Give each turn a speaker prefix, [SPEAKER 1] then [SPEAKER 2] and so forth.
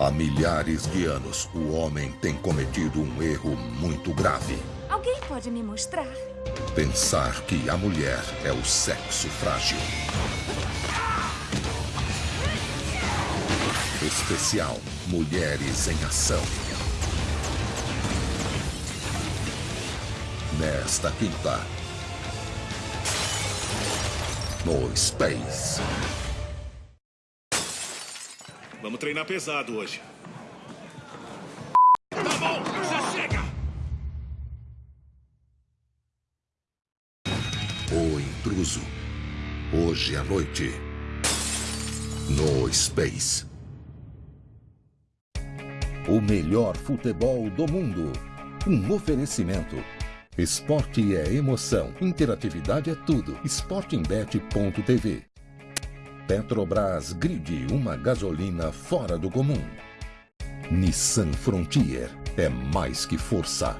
[SPEAKER 1] Há milhares de anos, o homem tem cometido um erro muito grave.
[SPEAKER 2] Alguém pode me mostrar?
[SPEAKER 1] Pensar que a mulher é o sexo frágil. Especial Mulheres em Ação. Nesta quinta. No Space.
[SPEAKER 3] Vamos treinar pesado hoje. Tá bom, já chega!
[SPEAKER 1] O Intruso. Hoje à noite. No Space. O melhor futebol do mundo. Um oferecimento. Esporte é emoção. Interatividade é tudo. Sportingbet.tv. Petrobras Grid, uma gasolina fora do comum. Nissan Frontier é mais que força.